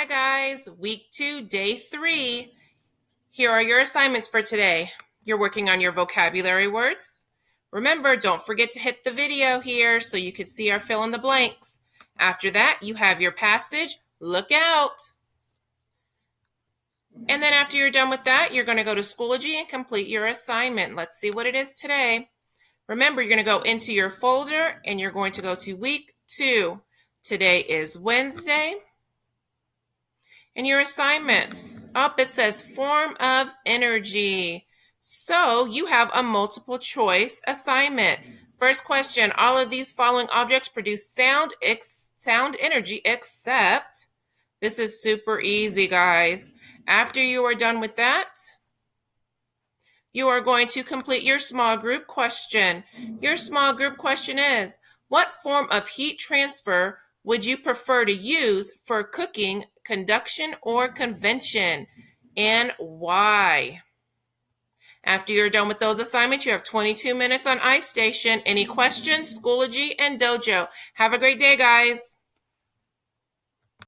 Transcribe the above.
Hi, guys. Week two, day three. Here are your assignments for today. You're working on your vocabulary words. Remember, don't forget to hit the video here so you can see our fill in the blanks. After that, you have your passage. Look out. And then after you're done with that, you're going to go to Schoology and complete your assignment. Let's see what it is today. Remember, you're going to go into your folder and you're going to go to week two. Today is Wednesday. And your assignments. Up it says form of energy. So you have a multiple choice assignment. First question, all of these following objects produce sound sound energy except this is super easy, guys. After you are done with that, you are going to complete your small group question. Your small group question is, what form of heat transfer would you prefer to use for cooking, conduction, or convection? And why? After you're done with those assignments, you have 22 minutes on iStation. Any questions, Schoology, and Dojo. Have a great day, guys.